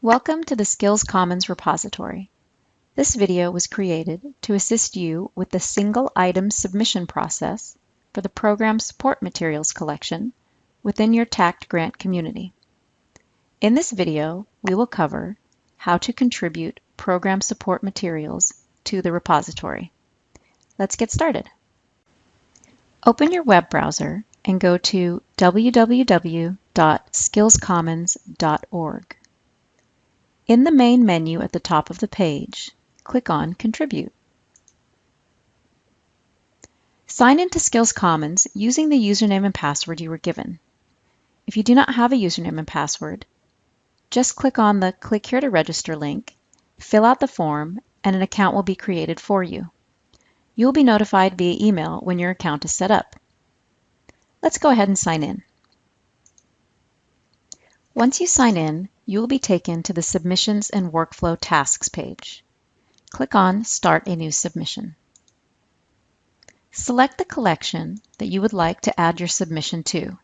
Welcome to the Skills Commons repository. This video was created to assist you with the single item submission process for the Program Support Materials collection within your TAACCCT grant community. In this video, we will cover how to contribute program support materials to the repository. Let's get started. Open your web browser and go to www.skillscommons.org. In the main menu at the top of the page, click on Contribute. Sign into Skills Commons using the username and password you were given. If you do not have a username and password, just click on the Click here to register link, fill out the form, and an account will be created for you. You will be notified via email when your account is set up. Let's go ahead and sign in. Once you sign in, you will be taken to the Submissions and Workflow Tasks page. Click on Start a New Submission. Select the collection that you would like to add your submission to.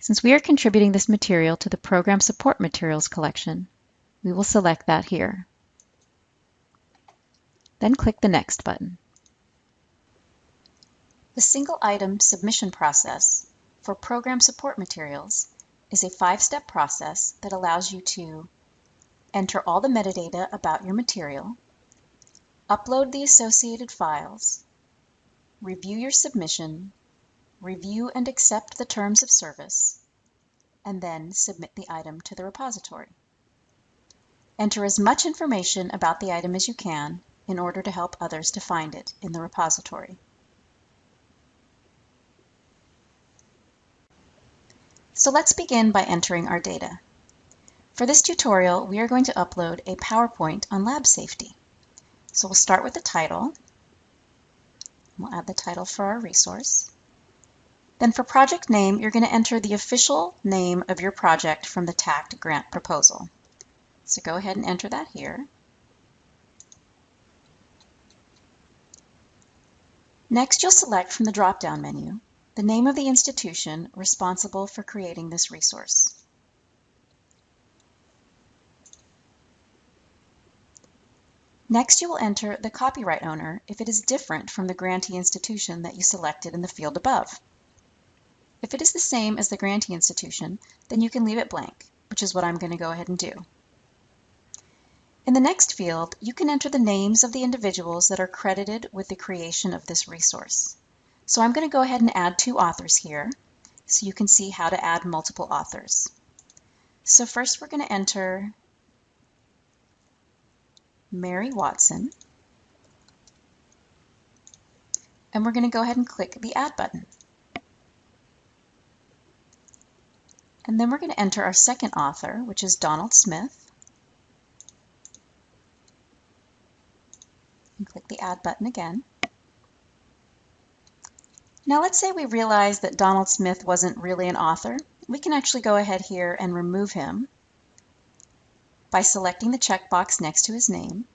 Since we are contributing this material to the Program Support Materials collection, we will select that here. Then click the Next button. The single item submission process for program support materials is a five-step process that allows you to enter all the metadata about your material, upload the associated files, review your submission, review and accept the terms of service, and then submit the item to the repository. Enter as much information about the item as you can in order to help others to find it in the repository. So let's begin by entering our data. For this tutorial, we are going to upload a PowerPoint on lab safety. So we'll start with the title. We'll add the title for our resource. Then for project name, you're going to enter the official name of your project from the TAACCCT grant proposal. So go ahead and enter that here. Next, you'll select from the drop-down menu the name of the institution responsible for creating this resource. Next, you will enter the copyright owner if it is different from the grantee institution that you selected in the field above. If it is the same as the grantee institution, then you can leave it blank, which is what I'm going to go ahead and do. In the next field, you can enter the names of the individuals that are credited with the creation of this resource. So I'm going to go ahead and add two authors here so you can see how to add multiple authors. So first we're going to enter Mary Watson. And we're going to go ahead and click the Add button. And then we're going to enter our second author, which is Donald Smith. And click the Add button again. Now let's say we realize that Donald Smith wasn't really an author. We can actually go ahead here and remove him by selecting the checkbox next to his name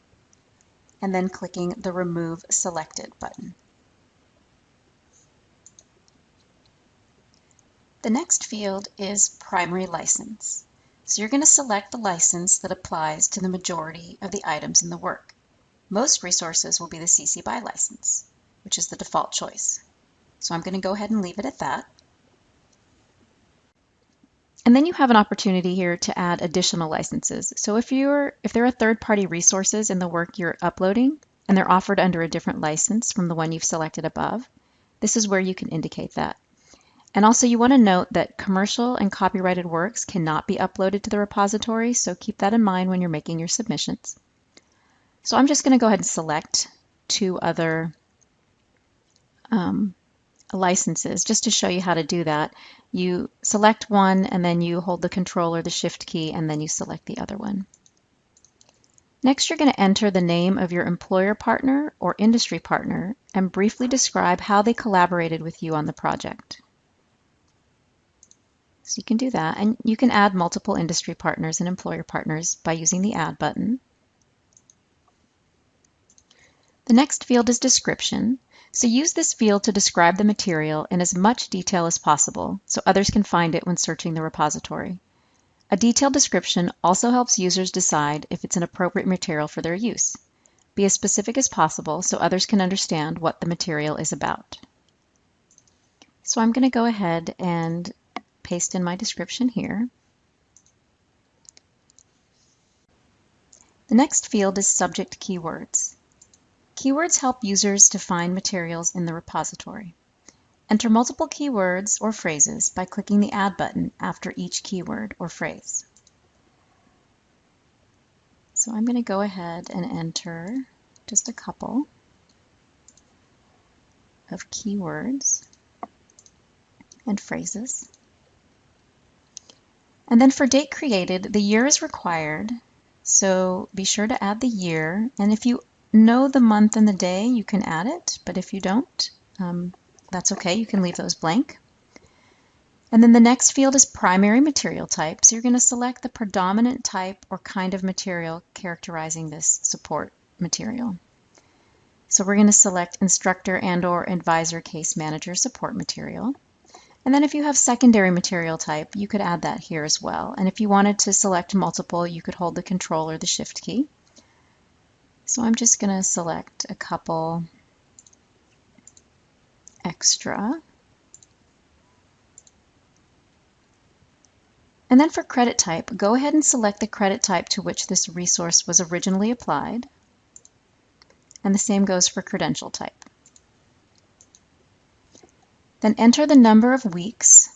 and then clicking the Remove Selected button. The next field is Primary License. So you're going to select the license that applies to the majority of the items in the work. Most resources will be the CC BY license, which is the default choice. So I'm going to go ahead and leave it at that. And then you have an opportunity here to add additional licenses. So if you're if there are third-party resources in the work you're uploading and they're offered under a different license from the one you've selected above, this is where you can indicate that. And also you want to note that commercial and copyrighted works cannot be uploaded to the repository, so keep that in mind when you're making your submissions. So I'm just going to go ahead and select two other um, licenses, just to show you how to do that. You select one and then you hold the control or the shift key and then you select the other one. Next, you're going to enter the name of your employer partner or industry partner and briefly describe how they collaborated with you on the project. So you can do that, and you can add multiple industry partners and employer partners by using the Add button. The next field is Description, so use this field to describe the material in as much detail as possible so others can find it when searching the repository. A detailed description also helps users decide if it's an appropriate material for their use. Be as specific as possible so others can understand what the material is about. So I'm going to go ahead and paste in my description here. The next field is subject keywords. Keywords help users to find materials in the repository. Enter multiple keywords or phrases by clicking the Add button after each keyword or phrase. So I'm going to go ahead and enter just a couple of keywords and phrases. And then for date created, the year is required. So be sure to add the year. And if you know the month and the day, you can add it. But if you don't, um, that's okay. You can leave those blank. And then the next field is primary material type. So you're going to select the predominant type or kind of material characterizing this support material. So we're going to select instructor and or advisor case manager support material. And then if you have secondary material type, you could add that here as well. And if you wanted to select multiple, you could hold the control or the shift key. So I'm just going to select a couple extra. And then for credit type, go ahead and select the credit type to which this resource was originally applied. And the same goes for credential type. Then enter the number of weeks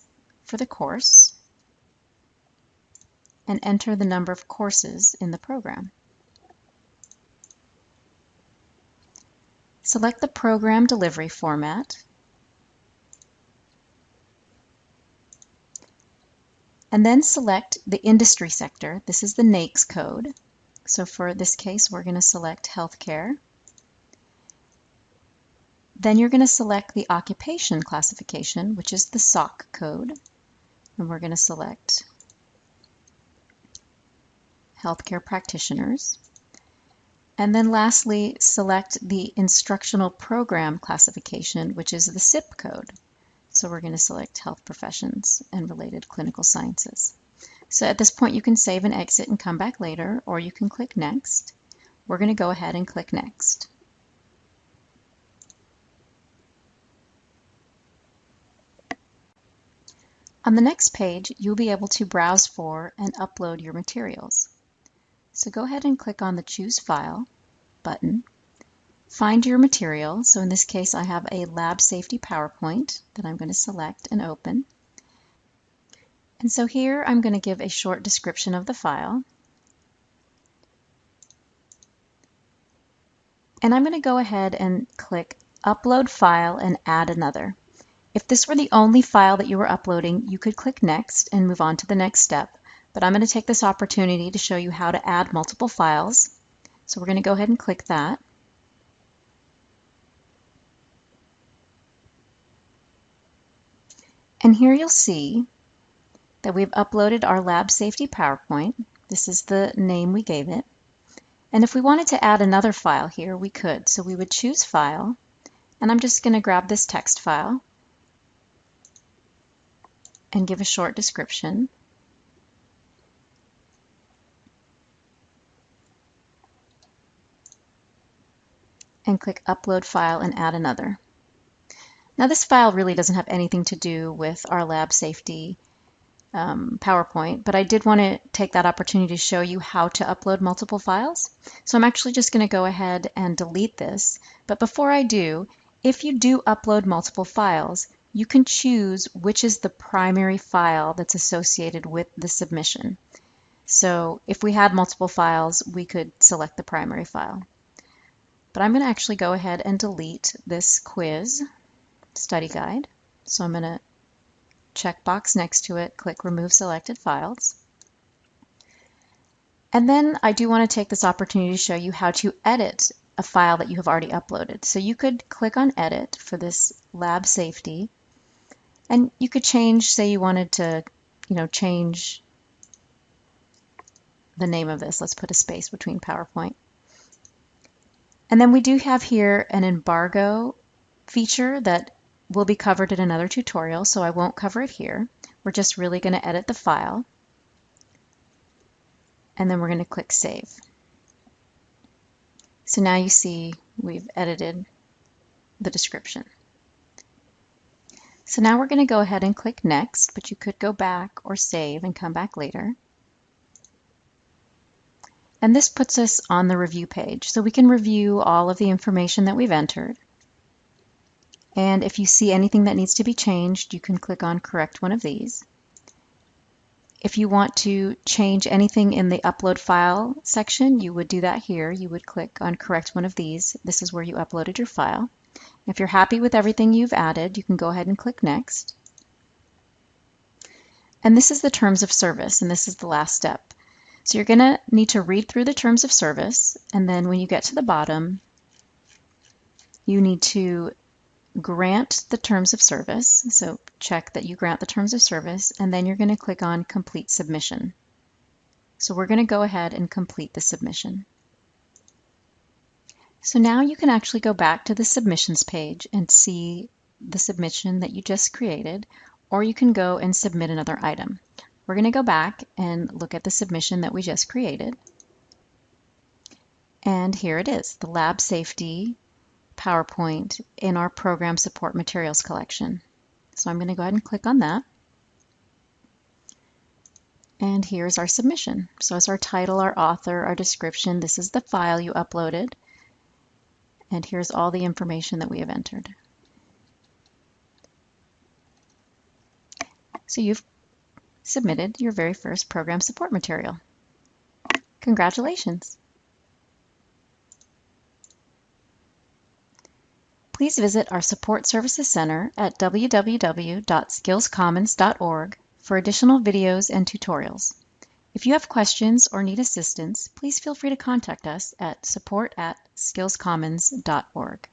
for the course and enter the number of courses in the program. Select the program delivery format and then select the industry sector. This is the NAICS code. So for this case, we're going to select healthcare. Then you're going to select the occupation classification, which is the SOC code. And we're going to select healthcare practitioners. And then lastly, select the instructional program classification, which is the CIP code. So we're going to select health professions and related clinical sciences. So at this point, you can save and exit and come back later, or you can click Next. We're going to go ahead and click Next. On the next page, you'll be able to browse for and upload your materials. So go ahead and click on the Choose File button. Find your material. So in this case, I have a lab safety PowerPoint that I'm going to select and open. And so here I'm going to give a short description of the file. And I'm going to go ahead and click Upload File and Add Another. If this were the only file that you were uploading, you could click Next and move on to the next step. But I'm going to take this opportunity to show you how to add multiple files. So we're going to go ahead and click that. And here you'll see that we've uploaded our lab safety PowerPoint. This is the name we gave it. And if we wanted to add another file here, we could. So we would choose File, and I'm just going to grab this text file and give a short description. And click Upload File and add another. Now this file really doesn't have anything to do with our lab safety um, PowerPoint, but I did want to take that opportunity to show you how to upload multiple files. So I'm actually just going to go ahead and delete this. But before I do, if you do upload multiple files, you can choose which is the primary file that's associated with the submission. So if we had multiple files, we could select the primary file. But I'm going to actually go ahead and delete this quiz study guide. So I'm going to check box next to it, click Remove Selected Files. And then I do want to take this opportunity to show you how to edit a file that you have already uploaded. So you could click on Edit for this lab safety and you could change, say you wanted to, you know, change the name of this. Let's put a space between PowerPoint. And then we do have here an embargo feature that will be covered in another tutorial, so I won't cover it here. We're just really going to edit the file. and then we're going to click Save. So now you see we've edited the description. So now we're going to go ahead and click Next, but you could go back or save and come back later. And this puts us on the review page. So we can review all of the information that we've entered. And if you see anything that needs to be changed, you can click on Correct one of these. If you want to change anything in the Upload File section, you would do that here. You would click on Correct one of these. This is where you uploaded your file. If you're happy with everything you've added, you can go ahead and click Next. And this is the terms of service, and this is the last step. So you're going to need to read through the terms of service, and then when you get to the bottom, you need to grant the terms of service. So check that you grant the terms of service, and then you're going to click on Complete Submission. So we're going to go ahead and complete the submission. So now you can actually go back to the submissions page and see the submission that you just created, or you can go and submit another item. We're going to go back and look at the submission that we just created. And here it is, the lab safety PowerPoint in our program support materials collection. So I'm going to go ahead and click on that. And here's our submission. So it's our title, our author, our description, this is the file you uploaded. And here's all the information that we have entered. So you've submitted your very first program support material. Congratulations! Please visit our Support Services Center at www.skillscommons.org for additional videos and tutorials. If you have questions or need assistance, please feel free to contact us at support at skillscommons.org.